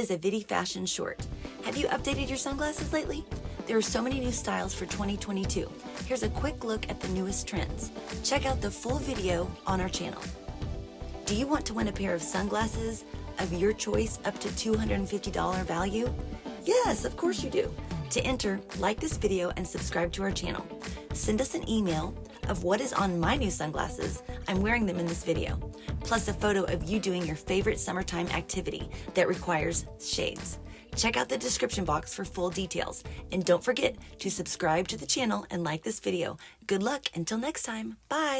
is a Vidi Fashion short. Have you updated your sunglasses lately? There are so many new styles for 2022. Here's a quick look at the newest trends. Check out the full video on our channel. Do you want to win a pair of sunglasses of your choice up to $250 value? Yes, of course you do. To enter, like this video and subscribe to our channel. Send us an email of what is on my new sunglasses. I'm wearing them in this video. Plus a photo of you doing your favorite summertime activity that requires shades. Check out the description box for full details. And don't forget to subscribe to the channel and like this video. Good luck until next time. Bye.